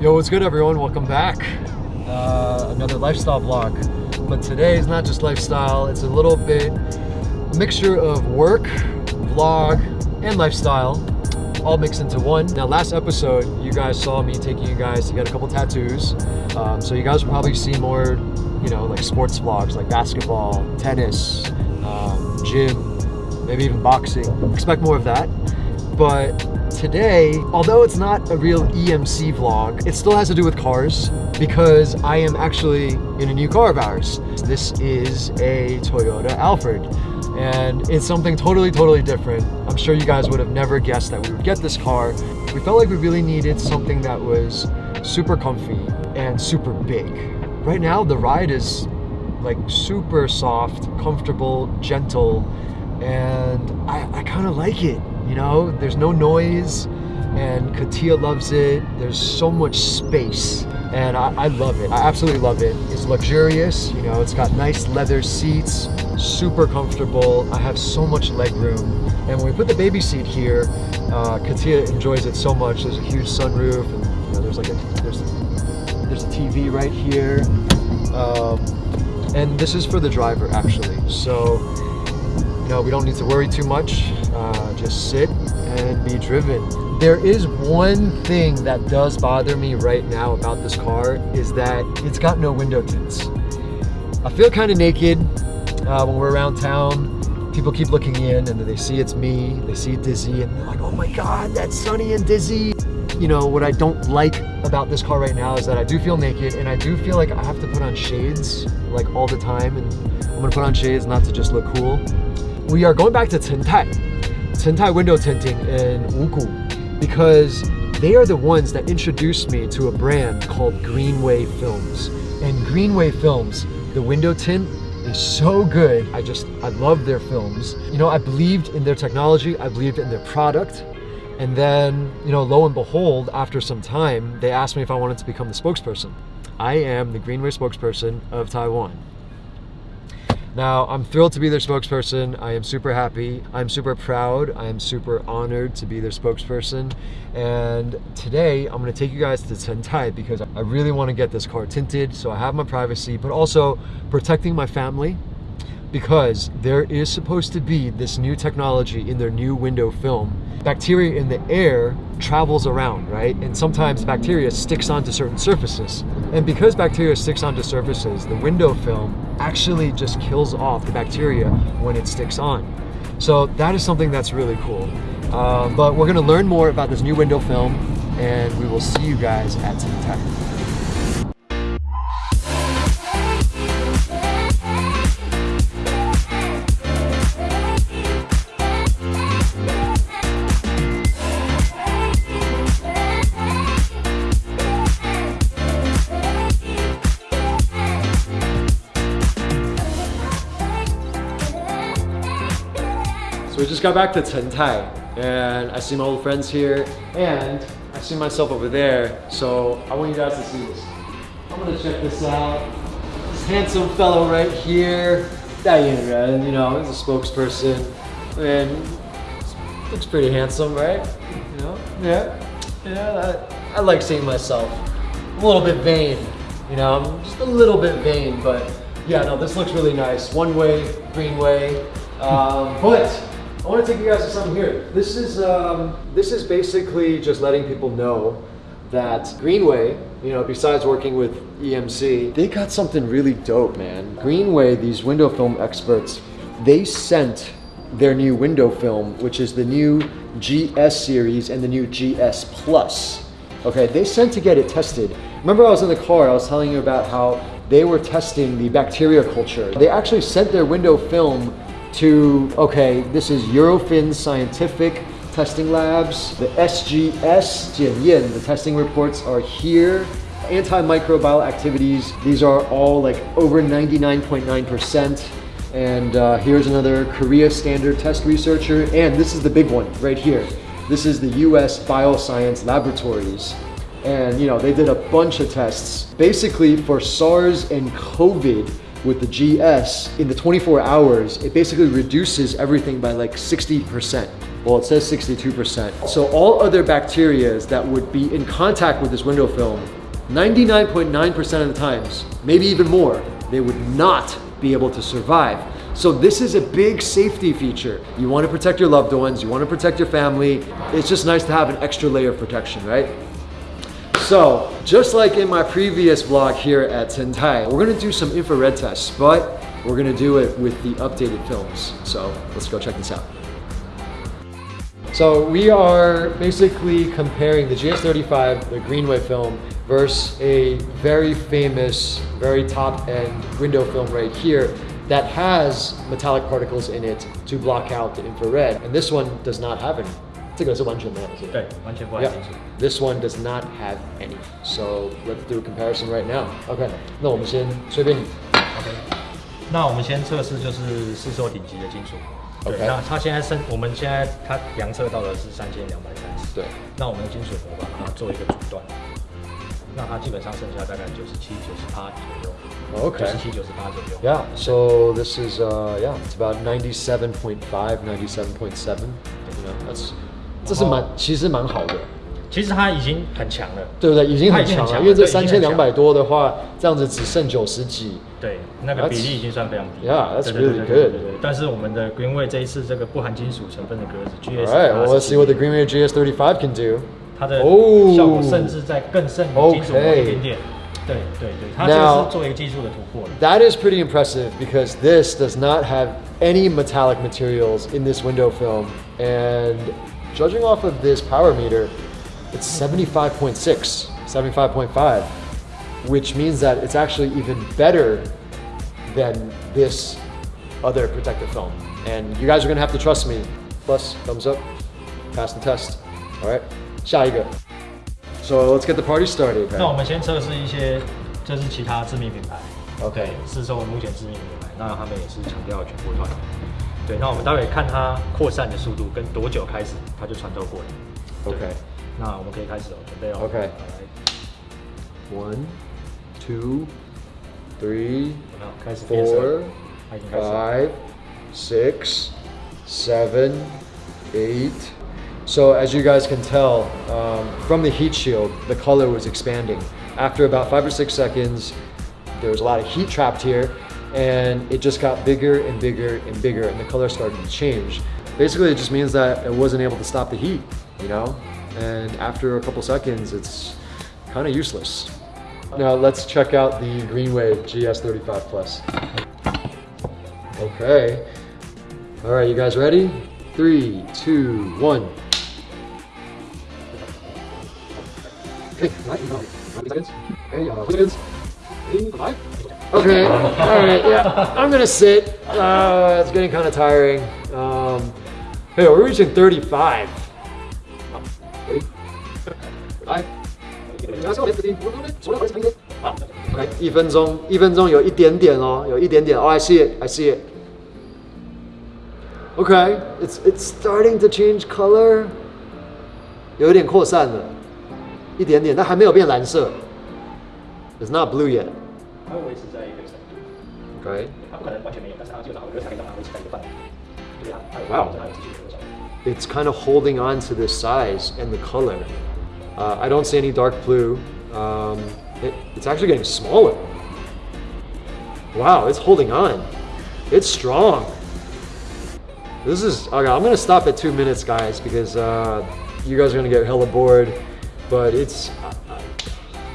Yo, what's good everyone? Welcome back. Uh, another lifestyle vlog. But today is not just lifestyle, it's a little bit a mixture of work, vlog, and lifestyle all mixed into one. Now last episode, you guys saw me taking you guys to get a couple tattoos. Um, so you guys will probably see more, you know, like sports vlogs, like basketball, tennis, um, gym, maybe even boxing. Expect more of that. But today, although it's not a real EMC vlog, it still has to do with cars because I am actually in a new car of ours. This is a Toyota Alphard and it's something totally, totally different. I'm sure you guys would have never guessed that we would get this car. We felt like we really needed something that was super comfy and super big. Right now, the ride is like super soft, comfortable, gentle, and I kind of like it. You know, there's no noise and Katia loves it. There's so much space and I, I, love it. I absolutely love it. It's luxurious, you know, it's got nice leather seats, super comfortable. I have so much leg room. And when we put the baby seat here, uh, Katia enjoys it so much. There's a huge sunroof and you know, there's like a, there's, there's a TV right here. Um, and this is for the driver actually. So, we don't need to worry too much. Uh, just sit and be driven. There is one thing that does bother me right now about this car is that it's got no window tints. I feel kind of naked uh, when we're around town. People keep looking in and they see it's me, they see Dizzy and they're like, oh my God, that's Sunny and Dizzy. You know, what I don't like about this car right now is that I do feel naked and I do feel like I have to put on shades like all the time and I'm gonna put on shades not to just look cool. We are going back to Chentai, Chentai window tinting in Wugu because they are the ones that introduced me to a brand called Greenway Films. And Greenway Films, the window tint is so good. I just, I love their films. You know, I believed in their technology, I believed in their product. And then, you know, lo and behold, after some time, they asked me if I wanted to become the spokesperson. I am the Greenway spokesperson of Taiwan. Now, I'm thrilled to be their spokesperson. I am super happy. I'm super proud. I am super honored to be their spokesperson. And today, I'm gonna take you guys to Chentai because I really wanna get this car tinted so I have my privacy, but also protecting my family because there is supposed to be this new technology in their new window film. Bacteria in the air travels around, right? And sometimes bacteria sticks onto certain surfaces. And because bacteria sticks onto surfaces, the window film actually just kills off the bacteria when it sticks on. So that is something that's really cool. Uh, but we're gonna learn more about this new window film and we will see you guys at Chentai. we just got back to Chentai and I see my old friends here and I see myself over there. So I want you guys to see this. I'm gonna check this out. This handsome fellow right here, Diane you know, he's a spokesperson and looks pretty handsome, right? You know, yeah, yeah, I, I like seeing myself. I'm a little bit vain, you know, I'm just a little bit vain, but yeah, no, this looks really nice. One way, green way, um, but I want to take you guys to something here. This is um, this is basically just letting people know that Greenway, you know, besides working with EMC, they got something really dope, man. Greenway, these window film experts, they sent their new window film, which is the new GS series and the new GS Plus. Okay, they sent to get it tested. Remember I was in the car, I was telling you about how they were testing the bacteria culture. They actually sent their window film to, okay, this is Eurofins Scientific Testing Labs, the SGS Jianyan, the testing reports are here. Antimicrobial activities, these are all like over 99.9%. And uh, here's another Korea standard test researcher. And this is the big one right here. This is the US Bioscience Laboratories. And you know, they did a bunch of tests. Basically for SARS and COVID, with the GS, in the 24 hours, it basically reduces everything by like 60%. Well, it says 62%. So all other bacteria that would be in contact with this window film, 99.9% of the times, maybe even more, they would not be able to survive. So this is a big safety feature. You want to protect your loved ones, you want to protect your family. It's just nice to have an extra layer of protection, right? So, just like in my previous vlog here at Sentai, we're gonna do some infrared tests, but we're gonna do it with the updated films. So, let's go check this out. So we are basically comparing the GS35, the Greenway film, versus a very famous, very top-end window film right here that has metallic particles in it to block out the infrared. And this one does not have any. 这个是完全没有，是吧？对，完全不含 Yeah, 金属。 this one does not have any. So let's do a comparison right now. Okay, 那我们先随便你。 OK，那我们先测试就是市售顶级的金属。对 OK 那它现在剩，我们现在它量测到的是三千两百三十。对，那我们的金属模板把它做一个阻断，那它基本上剩下大概九十七、九十八左右。 Okay. 九十七、九十八左右。 Yeah, so this is, uh, yeah, it's about 97.5, 97.7. You know, that's, 这是蛮，其实蛮好的。其实它已经很强了。对不对？已经很它已经很强了，因为这强了对已经很强三千两百多的话，这样子只剩九十几。对，那个比例已经算非常低。 Yeah, that's 对对对 really 对对 good. 对对但是我们的 Greenway 这一次这个不含金属成分的格子 GS， Alright, well let's see what the Greenway GS35 can do. 它的哦效果甚至在更胜于金属膜一点点。对对对，它这 Now- 个是做一个技术的突破了。 That is pretty impressive because this does not have any metallic materials in this window film. And judging off of this power meter, it's 75.6, 75.5, which means that it's actually even better than this other protective film. And you guys are gonna have to trust me. Plus, thumbs up, pass the test. All right, 下一个. So let's get the party started. 那我们先测试一些，就是其他知名品牌。 OK 是说目前知名品牌，那他们也是强调全波段。 对，那我们待会看它扩散的速度跟多久开始它就穿透过了。对 OK 那我们可以开始哦，准备哦。 OK 好来 One, two, three, 有没有开始变色 four, 它已经开始了。 five, six, seven, eight. So as you guys can tell, um, from the heat shield, the color was expanding. After about five or six seconds, there was a lot of heat trapped here, and it just got bigger and bigger and bigger, and the color started to change. Basically, it just means that it wasn't able to stop the heat, you know? And after a couple seconds, it's kind of useless. Now let's check out the Greenway GS35 Plus. Okay. All right, you guys ready? Three, two, one. Okay, Okay, all right, yeah, I'm gonna sit. Uh, it's getting kind of tiring. Um, hey, we're reaching 35. Ready? Five. 一分钟，一分钟有一点点哦，有一点点。Oh, I see it, I see it. Okay, it's it's starting to change color. 有一点扩散了，一点点，但还没有变蓝色。It's not blue yet. 它会维持在一个程度， Okay. 它不可能完全没有，但是它基本上会可以让它维持在一个范围。对啊，它有 Wow. 它有持续的扩散。 It's kind of holding on to this size and the color. Uh, I don't see any dark blue. Um, it, it's actually getting smaller. Wow, it's holding on. It's strong. This is okay. I'm gonna stop at two minutes, guys, because uh, you guys are gonna get hella bored. But it's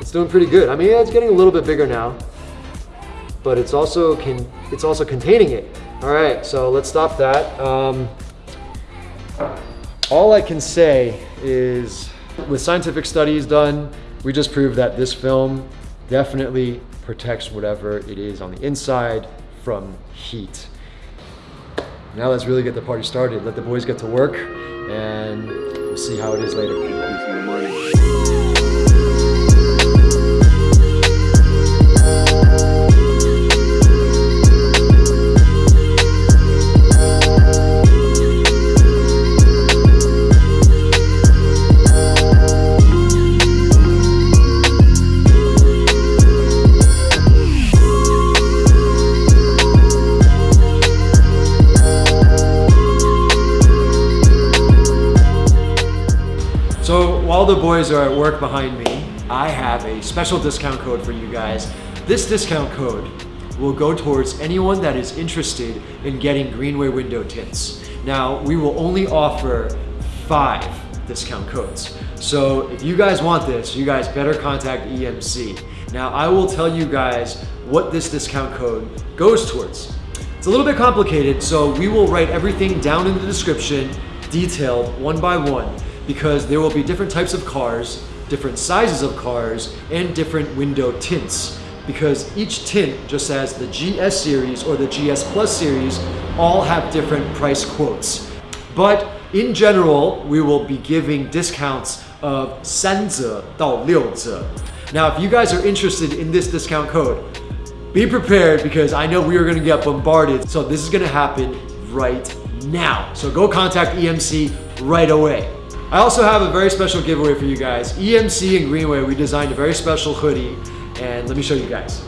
it's doing pretty good. I mean, yeah, it's getting a little bit bigger now, but it's also can it's also containing it. All right, so let's stop that. Um, all I can say is with scientific studies done, we just proved that this film definitely protects whatever it is on the inside from heat. Now let's really get the party started. Let the boys get to work and we'll see how it is later. The boys are at work behind me, I have a special discount code for you guys. This discount code will go towards anyone that is interested in getting Greenway window tints. Now, we will only offer five discount codes. So if you guys want this, you guys better contact EMC. Now, I will tell you guys what this discount code goes towards. It's a little bit complicated, so we will write everything down in the description, detailed one by one, because there will be different types of cars, different sizes of cars, and different window tints because each tint, just as the GS series or the GS Plus series, all have different price quotes. But in general, we will be giving discounts of 三折到六折. Now, if you guys are interested in this discount code, be prepared because I know we are gonna get bombarded. So this is gonna happen right now. So go contact EMC right away. I also have a very special giveaway for you guys. EMC and Greenway, we designed a very special hoodie and let me show you guys.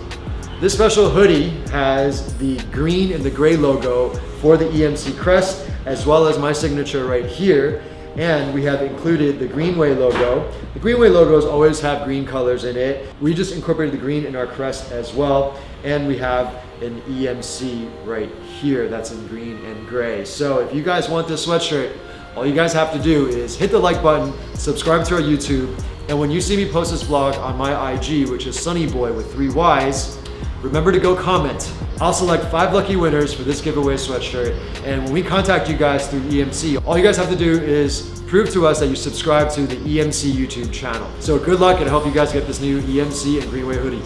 This special hoodie has the green and the gray logo for the EMC crest, as well as my signature right here. And we have included the Greenway logo. The Greenway logos always have green colors in it. We just incorporated the green in our crest as well. And we have an EMC right here that's in green and gray. So if you guys want this sweatshirt, all you guys have to do is hit the like button, subscribe to our YouTube, and when you see me post this vlog on my IG, which is Sunnyboy with three Ys, remember to go comment. I'll select five lucky winners for this giveaway sweatshirt. And when we contact you guys through EMC, all you guys have to do is prove to us that you subscribe to the EMC YouTube channel. So good luck and I hope you guys get this new EMC and Greenway hoodie.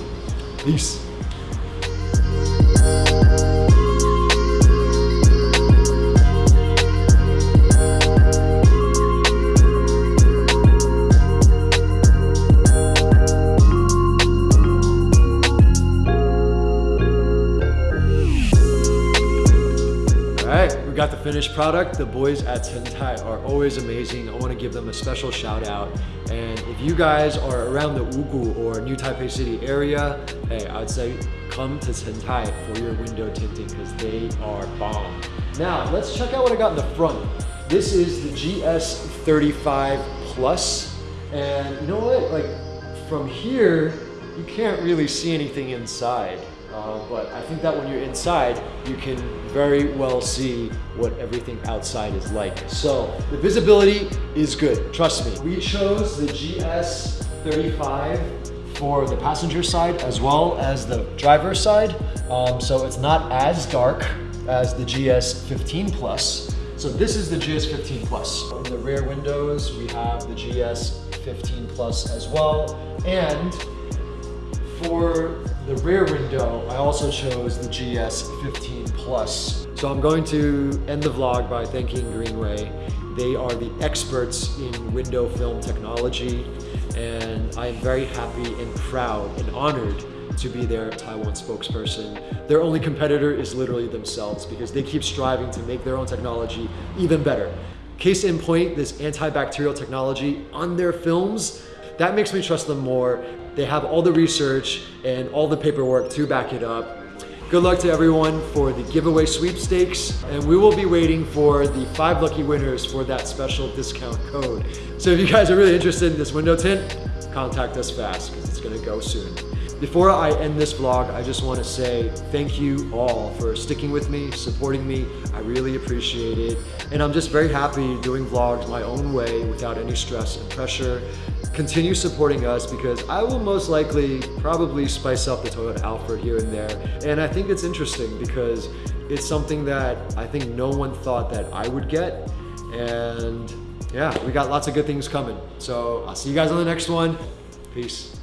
Peace. Got the finished product. The boys at Cengtai are always amazing. I want to give them a special shout out. And if you guys are around the Wugu or New Taipei City area, hey, I'd say come to Cengtai for your window tinting because they are bomb. Now, let's check out what I got in the front. This is the GS35 Plus. And you know what? Like from here, you can't really see anything inside. Uh, but I think that when you're inside, you can very well see what everything outside is like. So the visibility is good, trust me. We chose the GS35 for the passenger side as well as the driver's side. Um, so it's not as dark as the GS15 Plus. So this is the GS15 Plus. In the rear windows, we have the GS15 Plus as well. And for the rear window, I also chose the GS15 Plus. So I'm going to end the vlog by thanking Greenway. They are the experts in window film technology, and I am very happy and proud and honored to be their Taiwan spokesperson. Their only competitor is literally themselves because they keep striving to make their own technology even better. Case in point, this antibacterial technology on their films, that makes me trust them more they have all the research and all the paperwork to back it up. Good luck to everyone for the giveaway sweepstakes, and we will be waiting for the five lucky winners for that special discount code. So if you guys are really interested in this window tint, contact us fast because it's gonna go soon. Before I end this vlog, I just want to say thank you all for sticking with me, supporting me. I really appreciate it. And I'm just very happy doing vlogs my own way without any stress and pressure. Continue supporting us because I will most likely probably spice up the Toyota Alphard here and there. And I think it's interesting because it's something that I think no one thought that I would get. And yeah, we got lots of good things coming. So I'll see you guys on the next one. Peace.